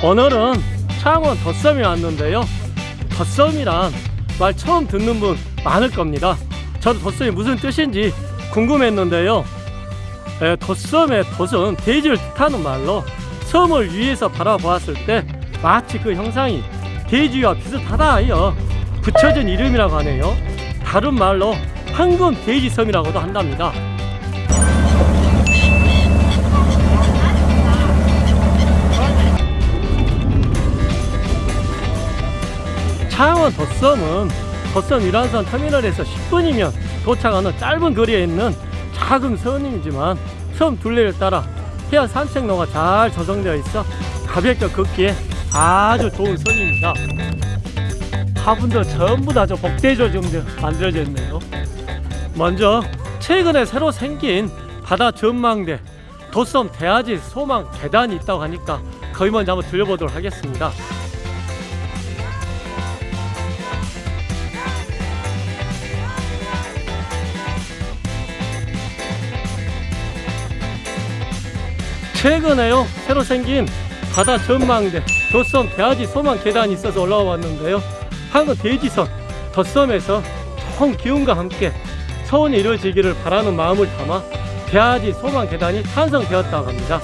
오늘은 창원 덧섬에 왔는데요. 덧섬이란 말 처음 듣는 분 많을 겁니다. 저도 덧섬이 무슨 뜻인지 궁금했는데요. 에, 덧섬의 덧은 대지를 뜻하는 말로 섬을 위에서 바라보았을 때 마치 그 형상이 대지와 비슷하다 하여 붙여진 이름이라고 하네요. 다른 말로 황금 대지섬이라고도 한답니다 창원 덧섬은 덧섬 유람선 터미널에서 10분이면 도착하는 짧은 거리에 있는 작은 섬이지만 섬 둘레를 따라 해안 산책로가 잘 조성되어 있어 가볍게 걷기에 아주 좋은 섬입니다. 화분도 전부 다 저 복대조 지금 만들어져 있네요. 먼저 최근에 새로 생긴 바다 전망대 덧섬 대아지 소망 계단이 있다고 하니까 거기 먼저 한번 들려보도록 하겠습니다 최근에요 새로 생긴 바다 전망대 덧섬 대아지 소망 계단이 있어서 올라와 왔는데요. 한국 대지선 덧섬에서 좋은 기운과 함께 서원이 이루어지기를 바라는 마음을 담아 대아지 소망 계단이 탄성되었다고 합니다.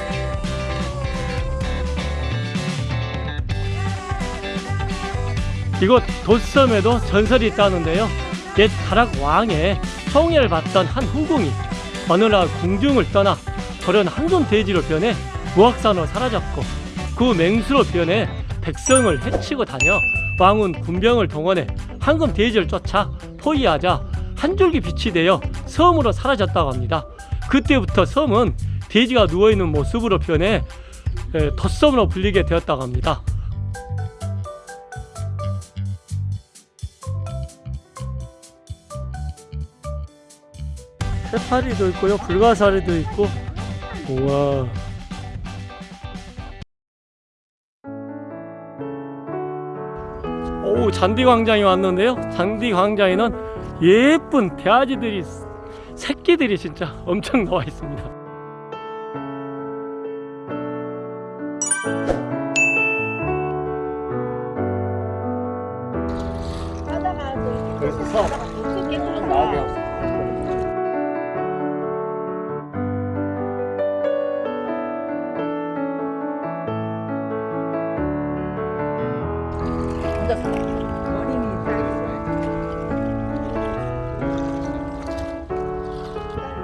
이곳 덧섬에도 전설이 있다는데요. 옛 가락 왕의 성애를 받던 한 후궁이 어느 날 궁중을 떠나 저런 황금 대지로 변해 무학산으로 사라졌고 그 맹수로 변해 백성을 해치고 다녀 왕은 군병을 동원해 황금 대지를 쫓아 포위하자 한 줄기 빛이 되어 섬으로 사라졌다고 합니다. 그때부터 섬은 돼지가 누워있는 모습으로 변해 에, 덧섬으로 불리게 되었다고 합니다. 해파리도 있고요 불가사리도 있고 우와. 오 잔디광장에 왔는데요. 잔디광장에는 예쁜 대아지들이 새끼들이 진짜 엄청 나와 있습니다. 그래서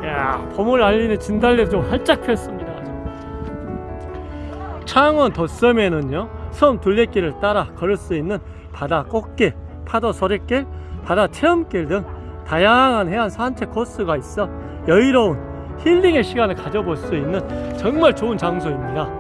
야 봄을 알리는 진달래도 좀 활짝 폈습니다. 창원 덧섬에는요 섬 둘레길을 따라 걸을 수 있는 바다 꽃길, 파도 소리길, 바다 체험길 등 다양한 해안 산책 코스가 있어 여유로운 힐링의 시간을 가져볼 수 있는 정말 좋은 장소입니다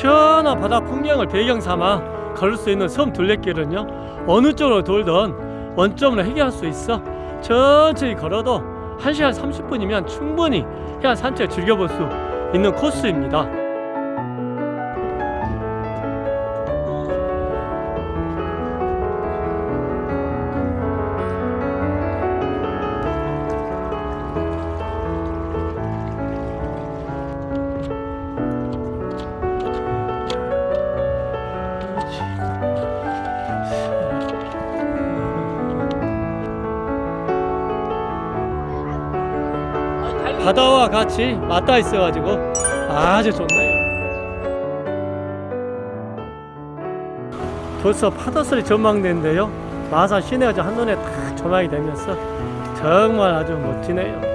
시원한 바다 풍경을 배경 삼아 걸을 수 있는 섬 둘레길은요 어느 쪽으로 돌던 원점으로 해결할 수 있어. 천천히 걸어도 1시간 30분이면 충분히 해안 산책을 즐겨볼 수 있는 코스입니다 바다와 같이 맞닿아 있어가지고 아주 좋네요. 벌써 파도소리 전망대인데요. 마산 시내가 한눈에 딱 조망이 되면서 정말 아주 멋지네요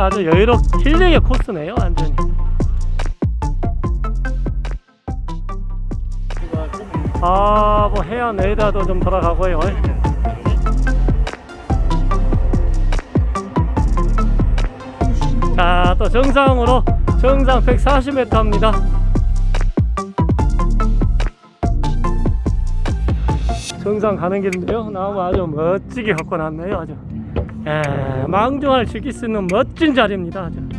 아주 여유롭 힐링의 코스네요 완전히. 아뭐 해안 레이더도 좀 돌아가고요. 자또 정상으로 정상 140m입니다. 정상 가는 길인데요. 나무 아주 멋지게 갖고 놨네요 아주 예, 망중을 즐길 수 있는 멋진 자리입니다 아주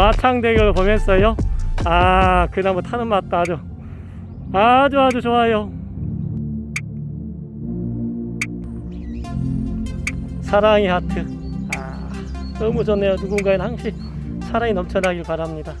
마창 대교를 보면서요? 아 그나무 타는 맛도 아주 아주 아주 좋아요. 사랑의 하트. 아 너무 좋네요. 누군가에는 항시 사랑이 넘쳐나길 바랍니다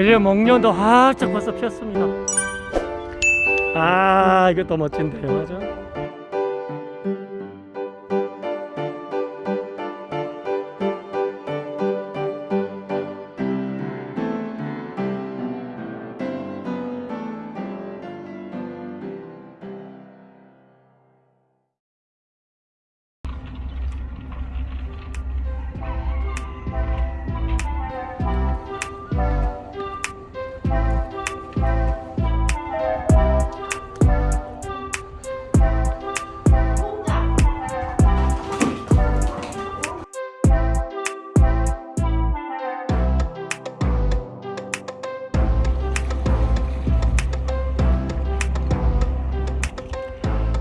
이제 목련도 활짝 벌써 피었습니다. 아 이것도 멋진데요. 맞아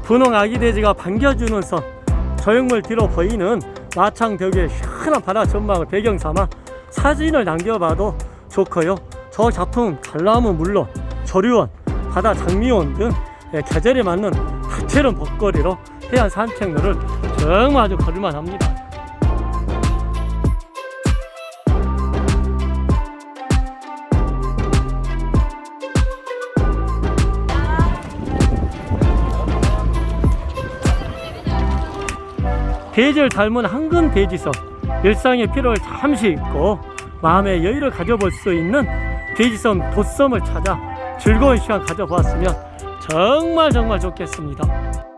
분홍 아기 돼지가 반겨주는 선. 저역물 뒤로 보이는 마창벽의 시원한 바다 전망을 배경 삼아 사진을 남겨봐도 좋고요. 저 작품 관람은 물론 조류원, 바다 장미원 등 예, 계절에 맞는 다채로운 먹거리로 해안 산책로를 정말 아주 걸을만 합니다 돼지를 닮은 한근 돼지선 일상의 피로를 잠시 잊고 마음의 여유를 가져볼 수 있는 돼지섬 도섬을 찾아 즐거운 시간 가져보았으면 정말 정말 좋겠습니다